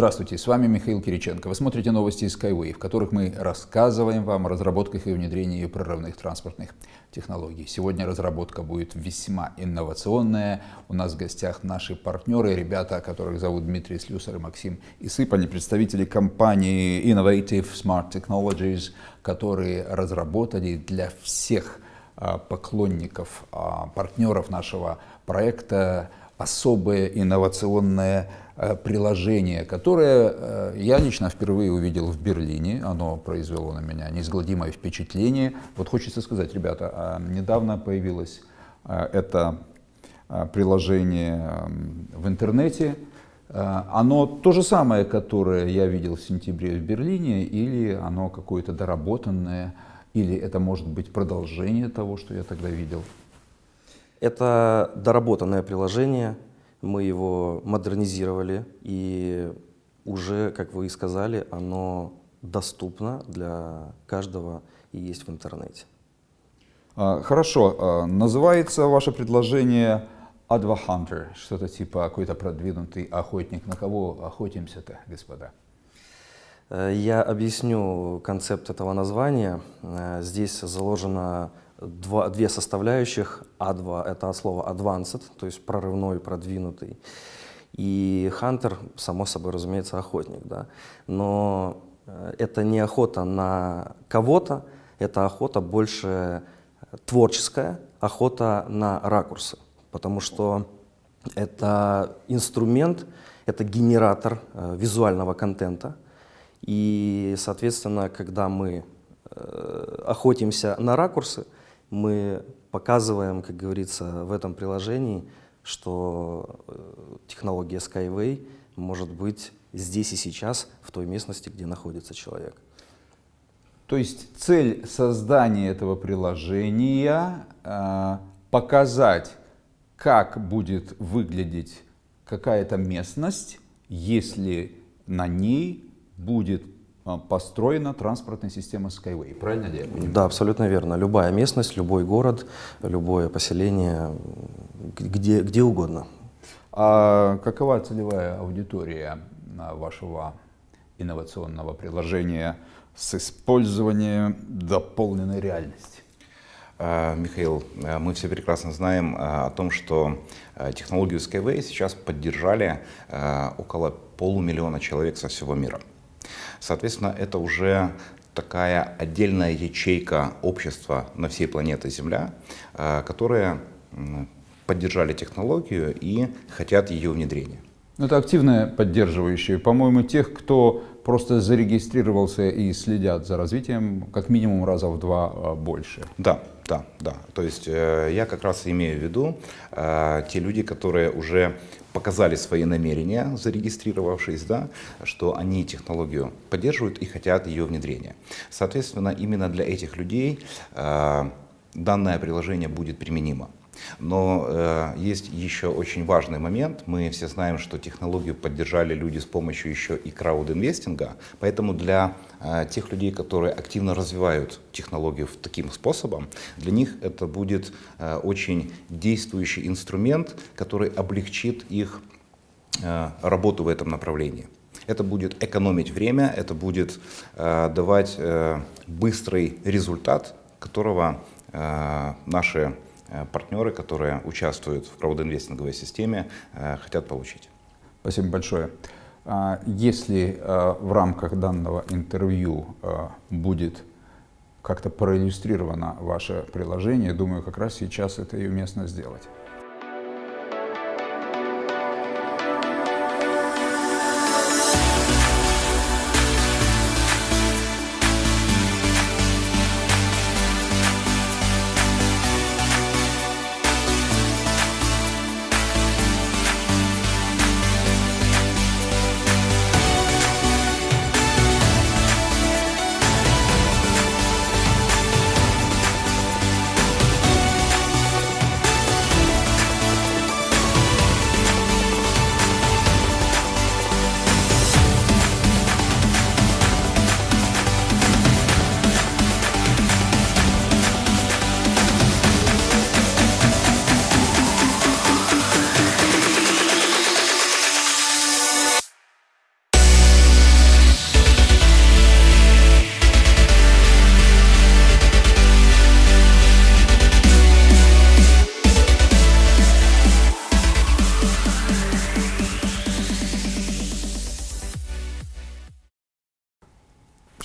Здравствуйте, с вами Михаил Кириченко. Вы смотрите новости из Skyway, в которых мы рассказываем вам о разработках и внедрении прорывных транспортных технологий. Сегодня разработка будет весьма инновационная. У нас в гостях наши партнеры, ребята, которых зовут Дмитрий Слюсар и Максим Исып. Они представители компании Innovative Smart Technologies, которые разработали для всех а, поклонников, а, партнеров нашего проекта особое инновационное приложение, которое э, я лично впервые увидел в Берлине. Оно произвело на меня неизгладимое впечатление. Вот хочется сказать, ребята, а недавно появилось э, это приложение в интернете. Оно то же самое, которое я видел в сентябре в Берлине, или оно какое-то доработанное, или это может быть продолжение того, что я тогда видел? Это доработанное приложение, мы его модернизировали, и уже, как вы и сказали, оно доступно для каждого и есть в интернете. А, хорошо. А, называется ваше предложение Adva Hunter, что-то типа какой-то продвинутый охотник. На кого охотимся-то, господа? Э, я объясню концепт этого названия. Э, здесь заложено два, две составляющих. А2 — это от слова advanced, то есть прорывной, продвинутый. И hunter, само собой, разумеется, охотник. Да? Но э, это не охота на кого-то, это охота больше творческая, охота на ракурсы. Потому что это инструмент, это генератор э, визуального контента. И, соответственно, когда мы э, охотимся на ракурсы, мы показываем, как говорится, в этом приложении, что э, технология Skyway может быть здесь и сейчас, в той местности, где находится человек. То есть цель создания этого приложения э, показать, как будет выглядеть какая-то местность, если на ней будет построена транспортная система Skyway. Правильно я понимаю? Да, абсолютно верно. Любая местность, любой город, любое поселение, где, где угодно. А какова целевая аудитория а, вашего инновационного приложения с использованием дополненной реальности? А, Михаил, мы все прекрасно знаем о том, что технологию Skyway сейчас поддержали около полумиллиона человек со всего мира. Соответственно, это уже такая отдельная ячейка общества на всей планете Земля, э, которые поддержали технологию и хотят ее внедрения. Ну, это активные поддерживающие. По-моему, тех, кто просто зарегистрировался и следят за развитием, как минимум раза в два э, больше. Да, да, да. То есть э, я как раз имею в виду э, те люди, которые уже показали свои намерения, зарегистрировавшись, да, что они технологию поддерживают и хотят ее внедрения. Соответственно, именно для этих людей э, данное приложение будет применимо. Но э, есть еще очень важный момент. Мы все знаем, что технологию поддержали люди с помощью еще и краудинвестинга. Поэтому для э, тех людей, которые активно развивают технологию таким способом, для них это будет э, очень действующий инструмент, который облегчит их э, работу в этом направлении. Это будет экономить время, это будет э, давать э, быстрый результат, которого э, наши партнеры, которые участвуют в краудинвестинговой системе, э, хотят получить. Спасибо большое. А если э, в рамках данного интервью будет как-то проиллюстрировано ваше приложение, думаю, как раз сейчас это и уместно сделать.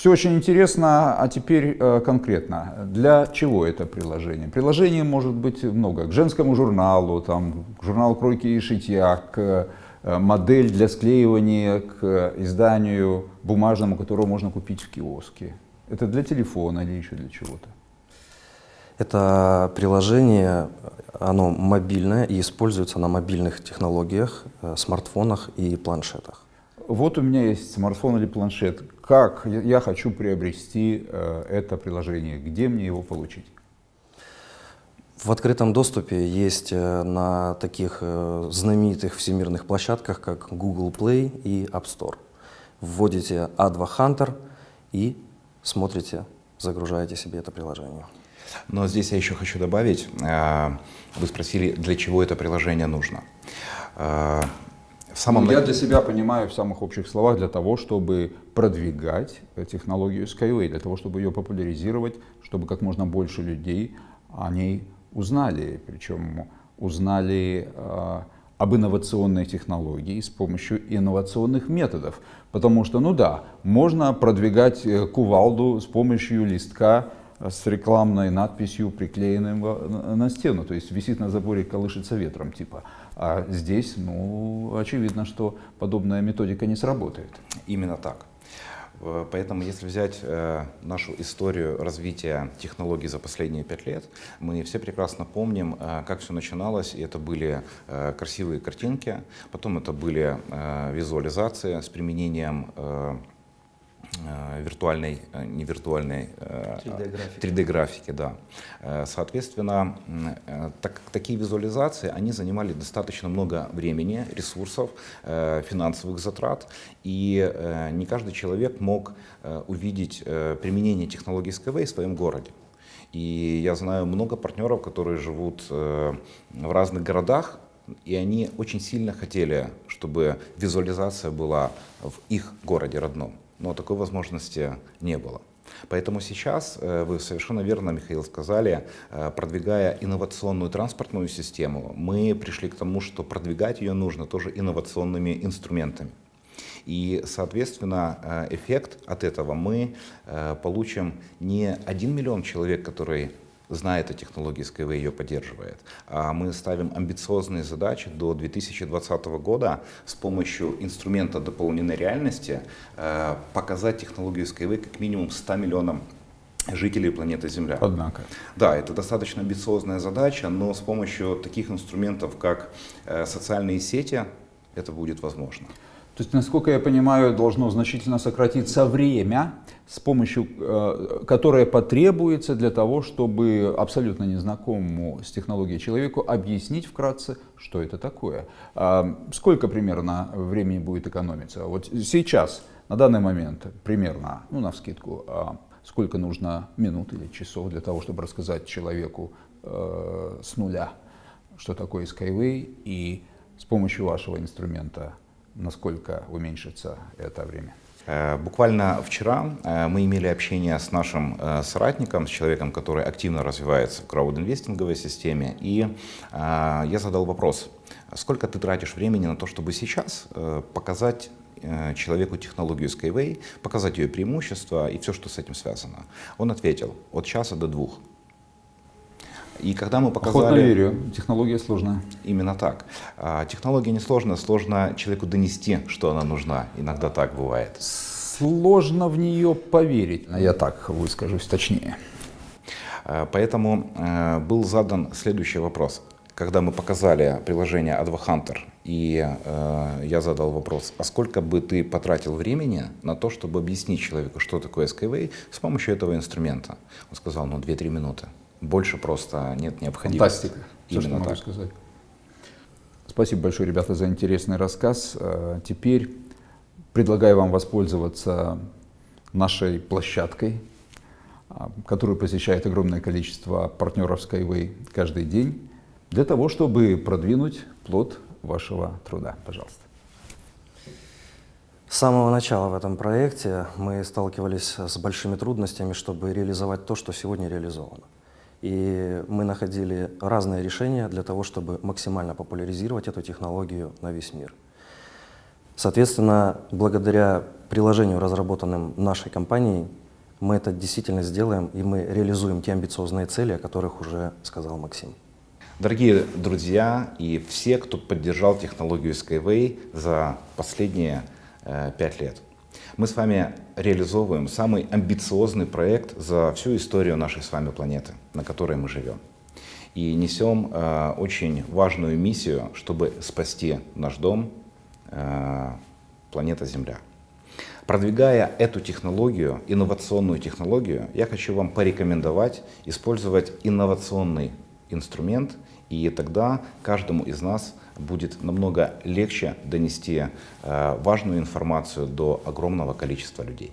Все очень интересно, а теперь э, конкретно. Для чего это приложение? Приложений может быть много. К женскому журналу, там, к журналу кройки и шитья, к э, модель для склеивания, к изданию бумажному, которого можно купить в киоске. Это для телефона или еще для чего-то? Это приложение, оно мобильное и используется на мобильных технологиях, э, смартфонах и планшетах. Вот у меня есть смартфон или планшет. Как я хочу приобрести э, это приложение? Где мне его получить? В открытом доступе есть э, на таких знаменитых всемирных площадках, как Google Play и App Store. Вводите A2 Hunter и смотрите, загружаете себе это приложение. Но здесь я еще хочу добавить, э, вы спросили, для чего это приложение нужно. Э, в самом... Ну, я для себя понимаю в самых общих словах для того, чтобы продвигать технологию Skyway, для того, чтобы ее популяризировать, чтобы как можно больше людей о ней узнали, причем узнали э, об инновационной технологии с помощью инновационных методов. Потому что, ну да, можно продвигать кувалду с помощью листка с рекламной надписью, приклеенной на стену, то есть висит на заборе, колышется ветром типа. А здесь, ну, очевидно, что подобная методика не сработает. Именно так. Э, поэтому, если взять э, нашу историю развития технологий за последние пять лет, мы все прекрасно помним, э, как все начиналось. И это были красивые картинки, потом это были визуализации с применением виртуальной, э, не виртуальной, 3D-графики. Э, 3D да. Соответственно, так, такие визуализации, они занимали достаточно много времени, ресурсов, финансовых затрат, и не каждый человек мог увидеть применение технологий Skyway в своем городе. И я знаю много партнеров, которые живут в разных городах, и они очень сильно хотели, чтобы визуализация была в их городе родном но такой возможности не было. Поэтому сейчас, э, вы совершенно верно, Михаил, сказали, э, продвигая инновационную транспортную систему, мы пришли к тому, что продвигать ее нужно тоже инновационными инструментами. И, соответственно, э, эффект от этого мы получим не один миллион человек, который знает о технологии Skyway, ее поддерживает. А мы ставим амбициозные задачи до 2020 года с помощью инструмента дополненной реальности э, показать технологию Skyway как минимум 100 миллионам жителей планеты Земля. Однако. Да, это достаточно амбициозная задача, но с помощью таких инструментов, как э, социальные сети, это будет возможно. То есть, насколько я понимаю, должно значительно сократиться время, с помощью, э, которое потребуется для того, чтобы абсолютно незнакомому с технологией человеку объяснить вкратце, что это такое. А сколько примерно времени будет экономиться? Вот сейчас, на данный момент, примерно, ну, на вскидку, а сколько нужно минут или часов для того, чтобы рассказать человеку э, с нуля, что такое Skyway, и с помощью вашего инструмента насколько уменьшится это время? Э, буквально вчера э, мы имели общение с нашим э, соратником, с человеком, который активно развивается в краудинвестинговой системе, и я задал вопрос, сколько ты тратишь времени на то, чтобы сейчас показать человеку технологию Skyway, показать ее преимущества и все, что с этим связано. Он ответил, от часа до двух. И когда мы показали... Охотно верю, технология сложная. Именно так. А, технология не сложная, сложно человеку донести, что она нужна. Иногда так бывает. Сложно в нее поверить, я так выскажусь точнее. А, поэтому а, был задан следующий вопрос. Когда мы показали приложение AdvoHunter, и э, я задал вопрос, а сколько бы ты потратил времени на то, чтобы объяснить человеку, что такое Skyway с помощью этого инструмента? Он сказал, ну, 2-3 минуты. Больше просто нет необходимости. Фантастика, все, Именно что могу так. сказать. Спасибо большое, ребята, за интересный рассказ. Э, теперь предлагаю вам воспользоваться нашей площадкой, э, которую посещает огромное количество партнеров Skyway каждый день, для того, чтобы продвинуть плод вашего труда. Пожалуйста. С самого начала в этом проекте мы сталкивались с большими трудностями, чтобы реализовать то, что сегодня реализовано. И мы находили разные решения для того, чтобы максимально популяризировать эту технологию на весь мир. Соответственно, благодаря приложению, разработанным нашей компанией, мы это действительно сделаем, и мы реализуем те амбициозные цели, о которых уже сказал Максим. Дорогие друзья и все, кто поддержал технологию Skyway за последние э, пять лет, мы с вами реализовываем самый амбициозный проект за всю историю нашей с вами планеты, на которой мы живем. И несем э, очень важную миссию, чтобы спасти наш дом, э, планета Земля. Продвигая эту технологию, инновационную технологию, я хочу вам порекомендовать использовать инновационный инструмент, и тогда каждому из нас будет намного легче донести э, важную информацию до огромного количества людей.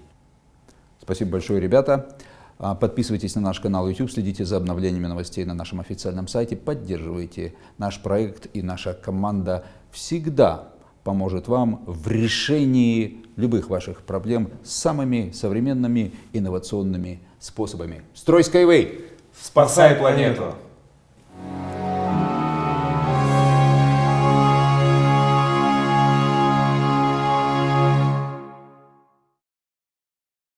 Спасибо большое, ребята. А, подписывайтесь на наш канал YouTube, следите за обновлениями новостей на нашем официальном сайте, поддерживайте наш проект и наша команда всегда поможет вам в решении любых ваших проблем самыми современными инновационными способами. Строй Skyway! Спасай планету!